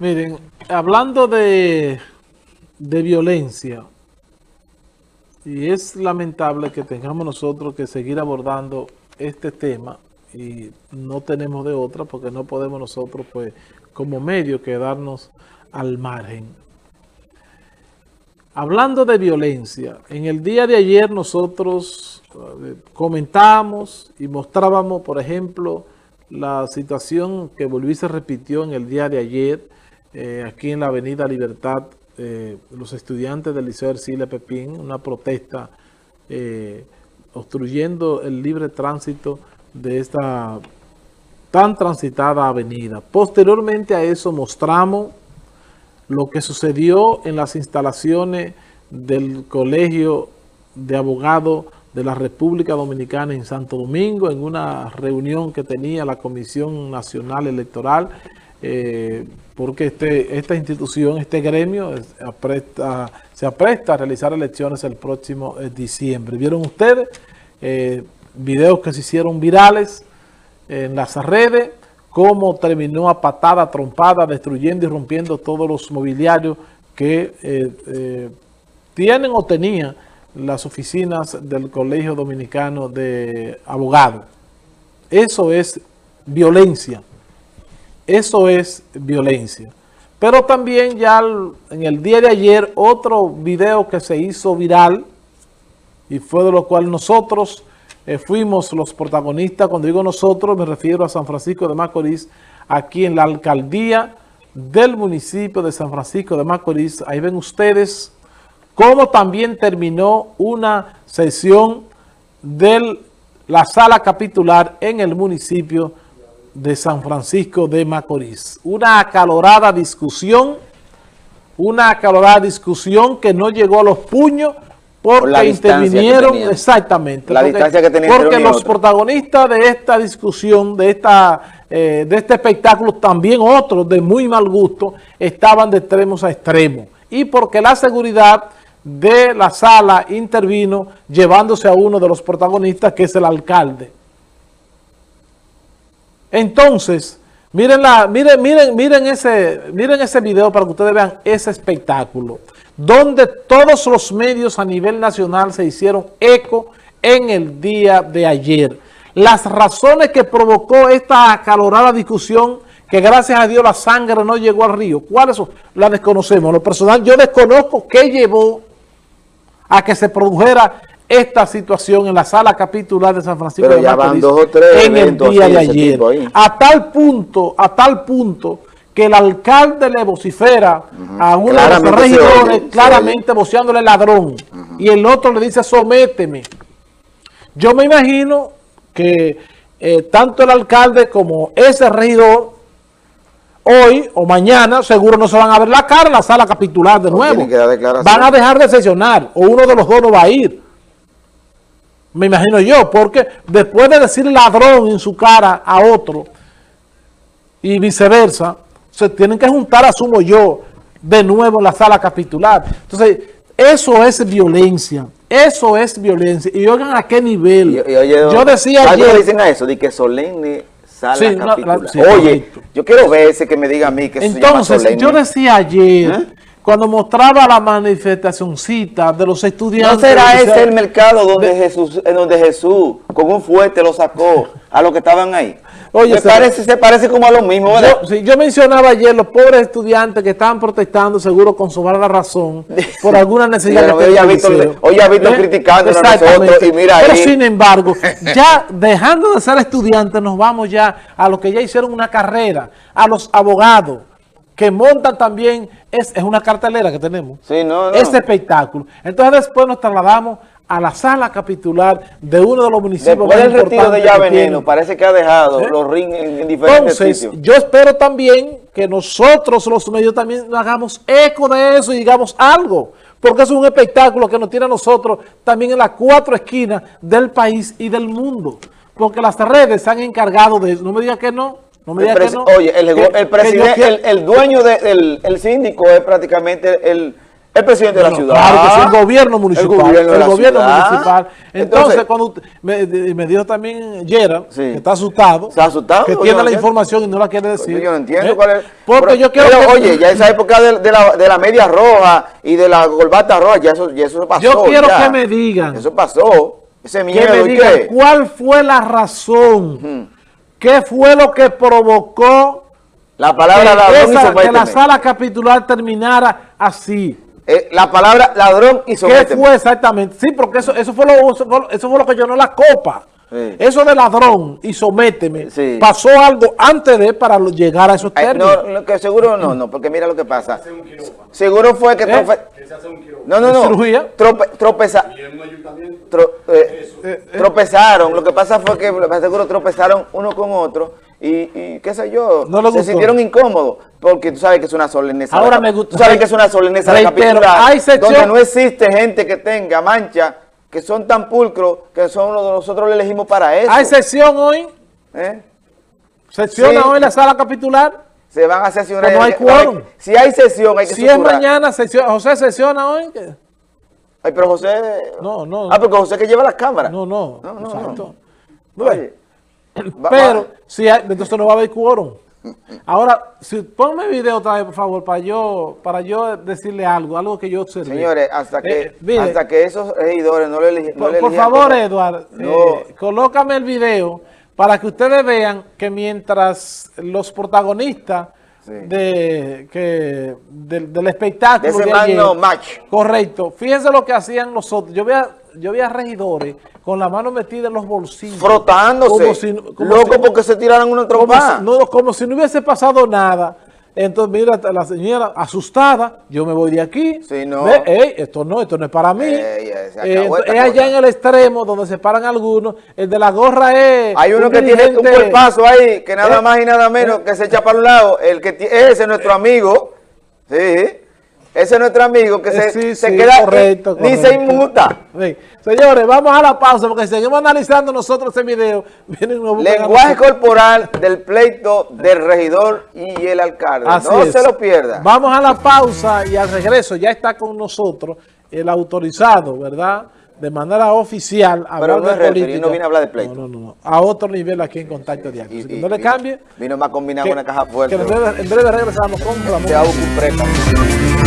Miren, hablando de, de violencia, y es lamentable que tengamos nosotros que seguir abordando este tema y no tenemos de otra porque no podemos nosotros pues como medio quedarnos al margen. Hablando de violencia, en el día de ayer nosotros eh, comentábamos y mostrábamos, por ejemplo, la situación que volví se repitió en el día de ayer eh, aquí en la Avenida Libertad, eh, los estudiantes del Liceo Ercile Pepín, una protesta eh, obstruyendo el libre tránsito de esta tan transitada avenida. Posteriormente a eso mostramos lo que sucedió en las instalaciones del Colegio de Abogados de la República Dominicana en Santo Domingo, en una reunión que tenía la Comisión Nacional Electoral, eh, porque este, esta institución, este gremio, se apresta a realizar elecciones el próximo eh, diciembre. ¿Vieron ustedes eh, videos que se hicieron virales en las redes? Cómo terminó a patada, trompada, destruyendo y rompiendo todos los mobiliarios que tienen o tenían las oficinas del Colegio Dominicano de Abogados. Eso es violencia. Eso es violencia. Pero también ya en el día de ayer otro video que se hizo viral y fue de lo cual nosotros eh, fuimos los protagonistas. Cuando digo nosotros me refiero a San Francisco de Macorís, aquí en la alcaldía del municipio de San Francisco de Macorís. Ahí ven ustedes cómo también terminó una sesión de la sala capitular en el municipio de San Francisco de Macorís. Una acalorada discusión, una acalorada discusión que no llegó a los puños porque intervinieron, exactamente, la porque, que porque los protagonistas de esta discusión, de, esta, eh, de este espectáculo, también otros de muy mal gusto, estaban de extremos a extremos. Y porque la seguridad de la sala intervino llevándose a uno de los protagonistas, que es el alcalde. Entonces, miren, la, miren, miren, miren, ese, miren ese video para que ustedes vean ese espectáculo, donde todos los medios a nivel nacional se hicieron eco en el día de ayer. Las razones que provocó esta acalorada discusión, que gracias a Dios la sangre no llegó al río, ¿cuáles son? La desconocemos. Lo personal, yo desconozco qué llevó a que se produjera esta situación en la sala capitular de San Francisco de Macorís en el día de ayer. A tal punto, a tal punto que el alcalde le vocifera a uno de los regidores claramente voceándole ladrón y el otro le dice sométeme. Yo me imagino que eh, tanto el alcalde como ese regidor hoy o mañana seguro no se van a ver la cara en la sala capitular de nuevo. Van a dejar de sesionar o uno de los dos no va a ir. Me imagino yo, porque después de decir ladrón en su cara a otro y viceversa, se tienen que juntar, asumo yo, de nuevo en la sala capitular. Entonces, eso es violencia. Eso es violencia. Y oigan a qué nivel. yo decía ayer... dicen a eso? De que solemne sala capitular. oye, yo quiero ver ese que me diga a mí que Entonces, yo decía ayer... ¿Eh? Cuando mostraba la manifestacióncita de los estudiantes. ¿No será ese el mercado donde Jesús, en donde Jesús con un fuerte lo sacó a los que estaban ahí? Oye, se, parece, se parece como a lo mismo, ¿verdad? Yo, yo mencionaba ayer los pobres estudiantes que estaban protestando, seguro con su la razón, por alguna necesidad que hoy, ha visto, hoy ha visto criticando a nosotros y mira Pero sin embargo, ya dejando de ser estudiantes, nos vamos ya a los que ya hicieron una carrera, a los abogados, que montan también, es, es una cartelera que tenemos, sí, no, este espectáculo. Entonces después nos trasladamos a la sala capitular de uno de los municipios Después del retiro de Ya Veneno, parece que ha dejado ¿Eh? los rings en, diferentes Entonces, yo espero también que nosotros los medios también hagamos eco de eso y digamos algo, porque es un espectáculo que nos tiene a nosotros también en las cuatro esquinas del país y del mundo, porque las redes se han encargado de eso, no me digas que no, Oye, el, presidente, el, dueño del el síndico es prácticamente el, El presidente de la ciudad. Claro que es el gobierno municipal. El gobierno, municipal. Entonces, cuando me, me, dijo también Gerald, que está asustado. Está asustado. Que tiene la información y no la quiere decir. Yo no entiendo ¿Eh? cuál es. Porque yo quiero pero, oye, ya esa época de, de, la, de, la, media roja y de la golbata roja, ya eso, ya eso pasó. Yo quiero que me digan. Eso pasó. Ese miedo. Que me digan cuál fue la razón. ¿Qué fue lo que provocó la palabra que, que la sala capitular terminara así? Eh, la palabra ladrón y sométeme. ¿Qué fue exactamente? Sí, porque eso, eso, fue, lo, eso, fue lo que llenó la copa. Eso de ladrón y sométeme, pasó algo antes de para llegar a esos términos. no, que seguro no, no, porque mira lo que pasa. Seguro fue que... ¿Eh? No, no, no. Trope, tropeza, eh, tropezaron. Lo que pasa fue que seguro tropezaron uno con otro y, qué sé yo, se sintieron incómodos, porque tú sabes que es una solemneza. Ahora me gusta. Tú sabes que es una solemneza de donde no existe gente que tenga mancha, que son tan pulcros, que son nosotros le elegimos para eso. ¿Hay sesión hoy? ¿Eh? ¿Sesiona hoy la sala capitular? Se van a sesionar. no hay quórum. Si hay sesión, hay que Si es mañana, sesión, José sesiona hoy. Ay, pero José... No, no. Ah, porque José que lleva las cámaras. No, no. No, no. no. Oye, pero, si hay, entonces no va a haber quórum. Ahora, si, ponme video otra vez, por favor, para yo para yo decirle algo, algo que yo observé. Señores, hasta que, eh, hasta que esos regidores no le eligieron. Por, favor, Eduardo, eh, colócame el video para que ustedes vean que mientras los protagonistas de, que, del, espectáculo de, ese match. correcto, fíjense lo que hacían nosotros. Yo veía, yo veía regidores con la mano metida en los bolsillos. Frotándose. Loco porque se tiraran una trompa. no, como si no hubiese pasado nada. Entonces, mira, la señora asustada, yo me voy de aquí. Sí, no. esto no, esto no es para mí. Eh, es allá en el extremo donde se paran algunos. El de la gorra es... Hay uno que tiene un paso ahí, que nada eh, más y nada menos eh. que se echa para un lado. El que ese es nuestro amigo. Sí. Ese es nuestro amigo que se, se queda correcto, ni se inmuta. Señores, vamos a la pausa porque seguimos analizando nosotros ese video. Lenguaje corporal del pleito del regidor y el alcalde. no se lo pierda. Vamos a la pausa y al regreso ya está con nosotros el autorizado, ¿verdad? De manera oficial. Pero no es política. no viene a hablar de pleito. No, no, no. A otro nivel aquí en Contacto Diario. no le cambie. Vino más combinado con una caja fuerte. en breve, regresamos con Ramón. Te hago un